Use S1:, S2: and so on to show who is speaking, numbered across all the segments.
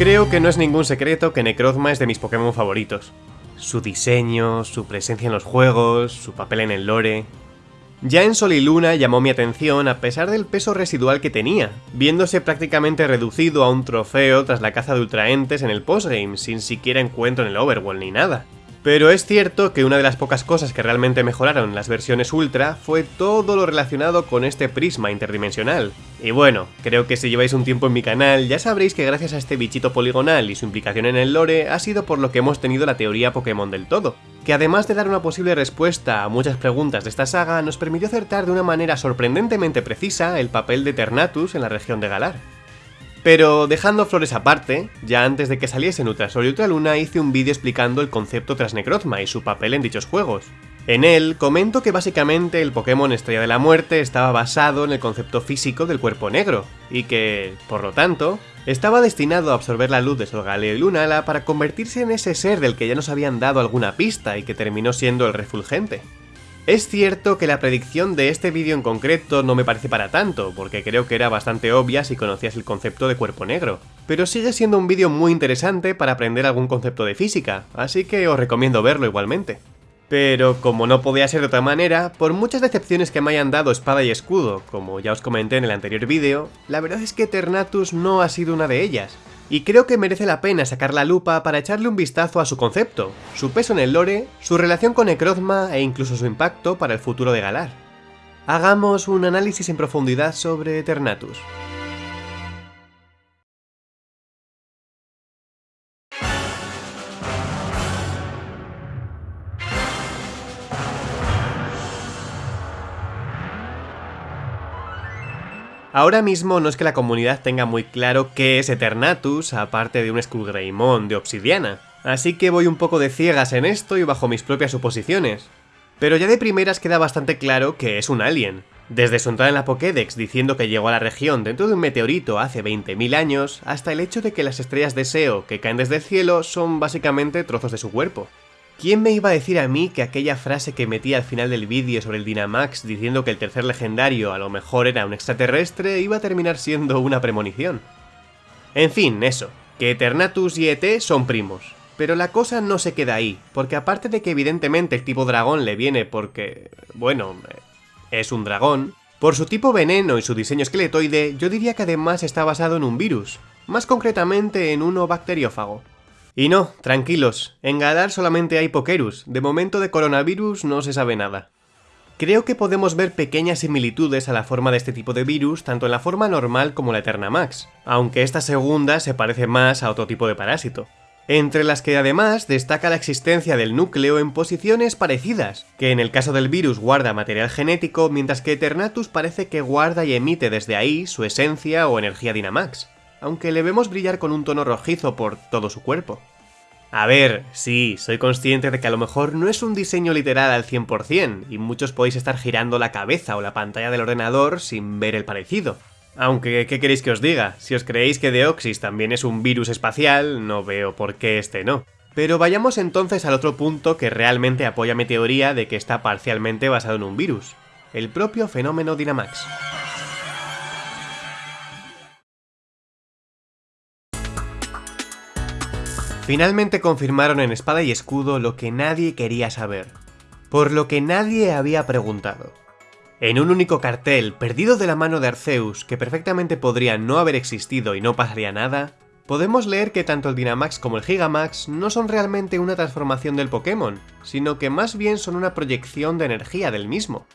S1: Creo que no es ningún secreto que Necrozma es de mis Pokémon favoritos. Su diseño, su presencia en los juegos, su papel en el lore... Ya en Sol y Luna llamó mi atención a pesar del peso residual que tenía, viéndose prácticamente reducido a un trofeo tras la caza de ultraentes en el postgame, sin siquiera encuentro en el Overworld ni nada. Pero es cierto que una de las pocas cosas que realmente mejoraron las versiones Ultra fue todo lo relacionado con este prisma interdimensional. Y bueno, creo que si lleváis un tiempo en mi canal ya sabréis que gracias a este bichito poligonal y su implicación en el lore ha sido por lo que hemos tenido la teoría Pokémon del todo, que además de dar una posible respuesta a muchas preguntas de esta saga nos permitió acertar de una manera sorprendentemente precisa el papel de Ternatus en la región de Galar. Pero dejando flores aparte, ya antes de que saliese en Ultrasol y Ultraluna hice un vídeo explicando el concepto tras Necrozma y su papel en dichos juegos. En él comento que básicamente el Pokémon Estrella de la Muerte estaba basado en el concepto físico del cuerpo negro, y que, por lo tanto, estaba destinado a absorber la luz de Solgaleo y Lunala para convertirse en ese ser del que ya nos habían dado alguna pista y que terminó siendo el Refulgente. Es cierto que la predicción de este vídeo en concreto no me parece para tanto, porque creo que era bastante obvia si conocías el concepto de cuerpo negro, pero sigue siendo un vídeo muy interesante para aprender algún concepto de física, así que os recomiendo verlo igualmente. Pero como no podía ser de otra manera, por muchas decepciones que me hayan dado espada y escudo, como ya os comenté en el anterior vídeo, la verdad es que Ternatus no ha sido una de ellas, y creo que merece la pena sacar la lupa para echarle un vistazo a su concepto, su peso en el lore, su relación con Necrozma e incluso su impacto para el futuro de Galar. Hagamos un análisis en profundidad sobre Eternatus. Ahora mismo no es que la comunidad tenga muy claro qué es Eternatus, aparte de un Skullgreymon de obsidiana, así que voy un poco de ciegas en esto y bajo mis propias suposiciones. Pero ya de primeras queda bastante claro que es un alien. Desde su entrada en la Pokédex diciendo que llegó a la región dentro de un meteorito hace 20.000 años, hasta el hecho de que las estrellas de SEO que caen desde el cielo son básicamente trozos de su cuerpo. ¿Quién me iba a decir a mí que aquella frase que metí al final del vídeo sobre el Dynamax diciendo que el tercer legendario a lo mejor era un extraterrestre iba a terminar siendo una premonición? En fin, eso, que Eternatus y ET son primos. Pero la cosa no se queda ahí, porque aparte de que evidentemente el tipo dragón le viene porque... bueno, es un dragón, por su tipo veneno y su diseño esqueletoide, yo diría que además está basado en un virus, más concretamente en uno bacteriófago. Y no, tranquilos, en Galar solamente hay Pokerus, de momento de coronavirus no se sabe nada. Creo que podemos ver pequeñas similitudes a la forma de este tipo de virus tanto en la forma normal como la Eterna Max, aunque esta segunda se parece más a otro tipo de parásito. Entre las que además destaca la existencia del núcleo en posiciones parecidas, que en el caso del virus guarda material genético, mientras que Eternatus parece que guarda y emite desde ahí su esencia o energía Dynamax aunque le vemos brillar con un tono rojizo por todo su cuerpo. A ver, sí, soy consciente de que a lo mejor no es un diseño literal al 100%, y muchos podéis estar girando la cabeza o la pantalla del ordenador sin ver el parecido. Aunque, ¿qué queréis que os diga? Si os creéis que Deoxys también es un virus espacial, no veo por qué este no. Pero vayamos entonces al otro punto que realmente apoya mi teoría de que está parcialmente basado en un virus, el propio fenómeno Dynamax. Finalmente confirmaron en Espada y Escudo lo que nadie quería saber, por lo que nadie había preguntado. En un único cartel, perdido de la mano de Arceus, que perfectamente podría no haber existido y no pasaría nada, podemos leer que tanto el Dynamax como el Gigamax no son realmente una transformación del Pokémon, sino que más bien son una proyección de energía del mismo.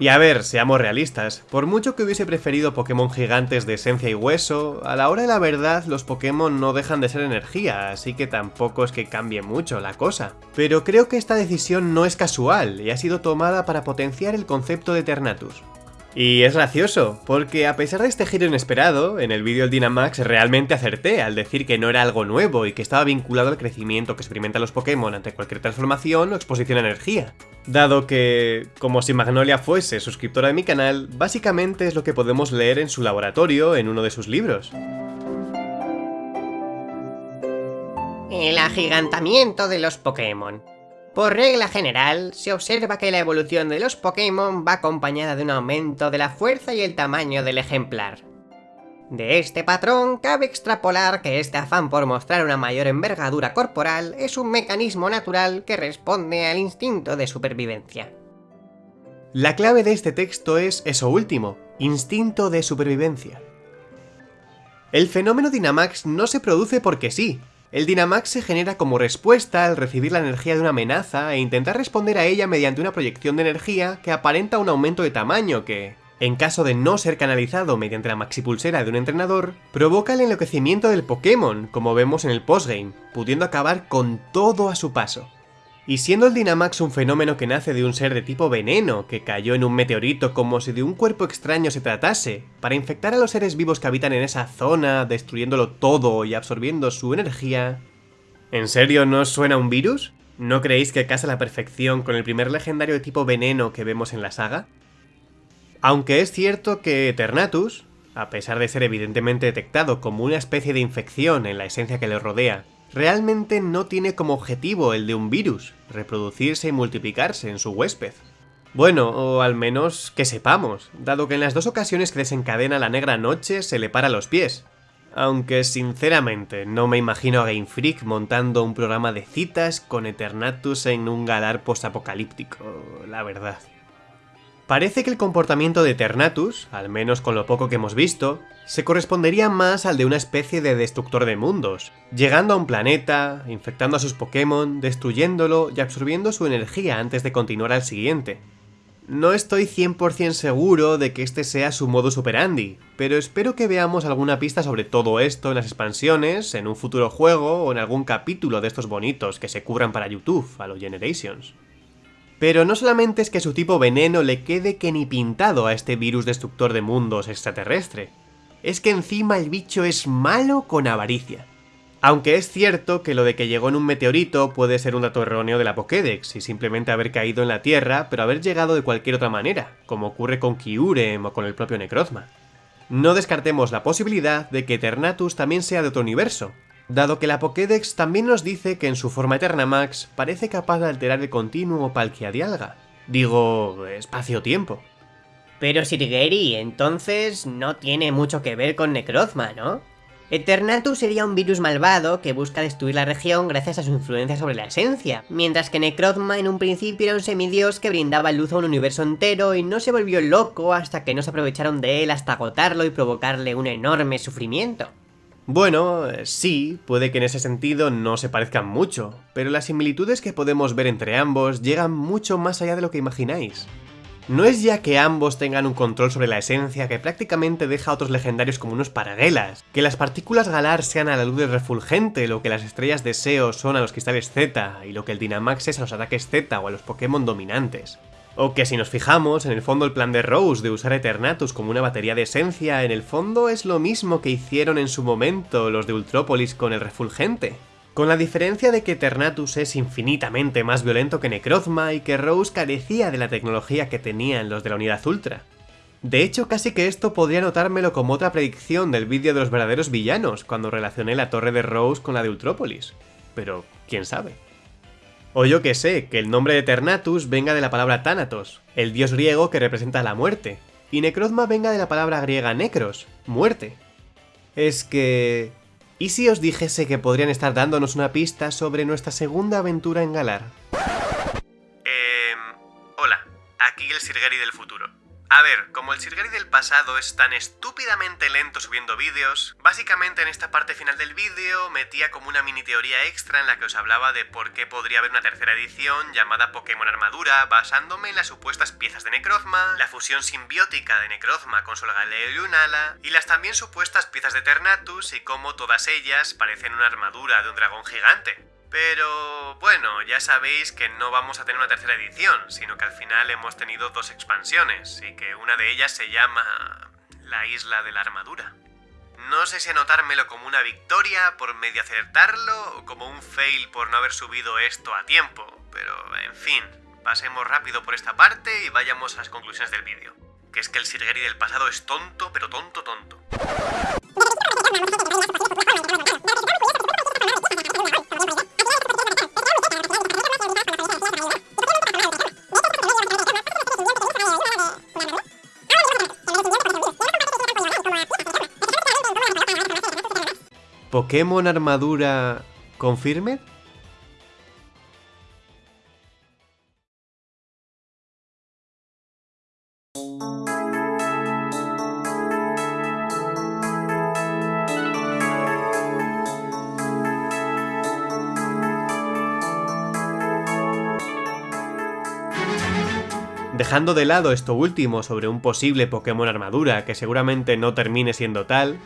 S1: Y a ver, seamos realistas, por mucho que hubiese preferido Pokémon gigantes de esencia y hueso, a la hora de la verdad los Pokémon no dejan de ser energía, así que tampoco es que cambie mucho la cosa. Pero creo que esta decisión no es casual y ha sido tomada para potenciar el concepto de Ternatus. Y es gracioso, porque a pesar de este giro inesperado, en el vídeo del Dynamax realmente acerté al decir que no era algo nuevo y que estaba vinculado al crecimiento que experimentan los Pokémon ante cualquier transformación o exposición a energía. Dado que, como si Magnolia fuese suscriptora de mi canal, básicamente es lo que podemos leer en su laboratorio en uno de sus libros.
S2: El agigantamiento de los Pokémon. Por regla general, se observa que la evolución de los Pokémon va acompañada de un aumento de la fuerza y el tamaño del ejemplar. De este patrón cabe extrapolar que este afán por mostrar una mayor envergadura corporal es un mecanismo natural que responde al instinto de supervivencia.
S1: La clave de este texto es eso último, instinto de supervivencia. El fenómeno Dynamax no se produce porque sí. El Dynamax se genera como respuesta al recibir la energía de una amenaza e intentar responder a ella mediante una proyección de energía que aparenta un aumento de tamaño que, en caso de no ser canalizado mediante la maxipulsera de un entrenador, provoca el enloquecimiento del Pokémon, como vemos en el postgame, pudiendo acabar con todo a su paso. Y siendo el Dynamax un fenómeno que nace de un ser de tipo veneno, que cayó en un meteorito como si de un cuerpo extraño se tratase, para infectar a los seres vivos que habitan en esa zona, destruyéndolo todo y absorbiendo su energía... ¿En serio no os suena un virus? ¿No creéis que casa a la perfección con el primer legendario de tipo veneno que vemos en la saga? Aunque es cierto que Eternatus, a pesar de ser evidentemente detectado como una especie de infección en la esencia que le rodea, realmente no tiene como objetivo el de un virus, reproducirse y multiplicarse en su huésped. Bueno, o al menos que sepamos, dado que en las dos ocasiones que desencadena la negra noche se le para los pies. Aunque sinceramente no me imagino a Game Freak montando un programa de citas con Eternatus en un galar postapocalíptico, la verdad. Parece que el comportamiento de Eternatus, al menos con lo poco que hemos visto, se correspondería más al de una especie de destructor de mundos, llegando a un planeta, infectando a sus Pokémon, destruyéndolo y absorbiendo su energía antes de continuar al siguiente. No estoy 100% seguro de que este sea su modo superandi, pero espero que veamos alguna pista sobre todo esto en las expansiones, en un futuro juego o en algún capítulo de estos bonitos que se cubran para YouTube a los Generations. Pero no solamente es que su tipo veneno le quede que ni pintado a este virus destructor de mundos extraterrestre, es que encima el bicho es malo con avaricia. Aunque es cierto que lo de que llegó en un meteorito puede ser un dato erróneo de la Pokédex y simplemente haber caído en la Tierra, pero haber llegado de cualquier otra manera, como ocurre con Kyurem o con el propio Necrozma. No descartemos la posibilidad de que Eternatus también sea de otro universo, dado que la Pokédex también nos dice que en su forma Eternamax parece capaz de alterar el continuo Palkia Digo, espacio-tiempo.
S2: Pero Sirgeri, entonces no tiene mucho que ver con Necrozma, ¿no? Eternatus sería un virus malvado que busca destruir la región gracias a su influencia sobre la esencia, mientras que Necrozma en un principio era un semidios que brindaba luz a un universo entero y no se volvió loco hasta que no se aprovecharon de él hasta agotarlo y provocarle un enorme sufrimiento.
S1: Bueno, eh, sí, puede que en ese sentido no se parezcan mucho, pero las similitudes que podemos ver entre ambos llegan mucho más allá de lo que imagináis. No es ya que ambos tengan un control sobre la esencia que prácticamente deja a otros legendarios como unos paraguelas, que las partículas galar sean a la luz del refulgente, lo que las estrellas de SEO son a los cristales Z, y lo que el Dynamax es a los ataques Z o a los Pokémon dominantes. O que si nos fijamos, en el fondo el plan de Rose de usar Eternatus como una batería de esencia, en el fondo es lo mismo que hicieron en su momento los de Ultrópolis con el refulgente. Con la diferencia de que Eternatus es infinitamente más violento que Necrozma y que Rose carecía de la tecnología que tenían los de la Unidad Ultra. De hecho, casi que esto podría notármelo como otra predicción del vídeo de los verdaderos villanos, cuando relacioné la torre de Rose con la de Ultrópolis. Pero, quién sabe. O yo que sé, que el nombre de Eternatus venga de la palabra Thanatos, el dios griego que representa la muerte, y Necrozma venga de la palabra griega Necros, muerte. Es que... ¿Y si os dijese que podrían estar dándonos una pista sobre nuestra segunda aventura en Galar?
S3: Eh... Hola, aquí el Sirgeri del futuro. A ver, como el Sirgeri del pasado es tan estúpidamente lento subiendo vídeos, básicamente en esta parte final del vídeo metía como una mini teoría extra en la que os hablaba de por qué podría haber una tercera edición llamada Pokémon Armadura, basándome en las supuestas piezas de Necrozma, la fusión simbiótica de Necrozma con Solgaleo y Lunala, y las también supuestas piezas de Ternatus y cómo todas ellas parecen una armadura de un dragón gigante. Pero bueno, ya sabéis que no vamos a tener una tercera edición, sino que al final hemos tenido dos expansiones, y que una de ellas se llama... La Isla de la Armadura. No sé si anotármelo como una victoria por medio acertarlo o como un fail por no haber subido esto a tiempo, pero en fin, pasemos rápido por esta parte y vayamos a las conclusiones del vídeo. Que es que el Sirgeri del pasado es tonto, pero tonto tonto.
S1: ¿Pokémon Armadura Confirmed? Dejando de lado esto último sobre un posible Pokémon armadura que seguramente no termine siendo tal...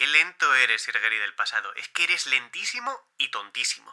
S3: Qué lento eres, Sirgeri del pasado. Es que eres lentísimo y tontísimo.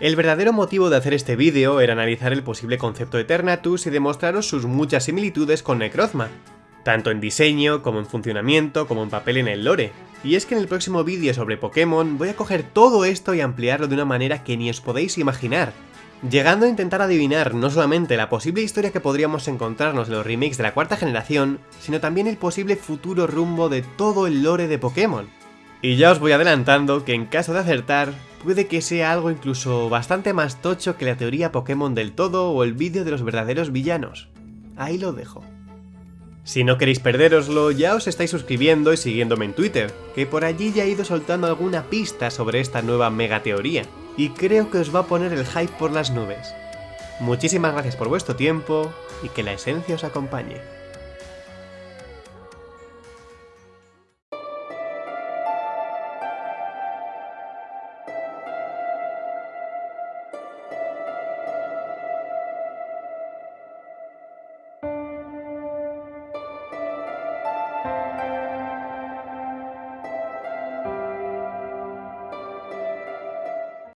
S1: El verdadero motivo de hacer este vídeo era analizar el posible concepto Eternatus y demostraros sus muchas similitudes con Necrozma, tanto en diseño, como en funcionamiento, como en papel en el lore. Y es que en el próximo vídeo sobre Pokémon voy a coger todo esto y ampliarlo de una manera que ni os podéis imaginar, llegando a intentar adivinar no solamente la posible historia que podríamos encontrarnos en los remakes de la cuarta generación, sino también el posible futuro rumbo de todo el lore de Pokémon. Y ya os voy adelantando que en caso de acertar, puede que sea algo incluso bastante más tocho que la teoría Pokémon del todo o el vídeo de los verdaderos villanos. Ahí lo dejo. Si no queréis perderoslo, ya os estáis suscribiendo y siguiéndome en Twitter, que por allí ya he ido soltando alguna pista sobre esta nueva mega teoría y creo que os va a poner el hype por las nubes. Muchísimas gracias por vuestro tiempo y que la esencia os acompañe.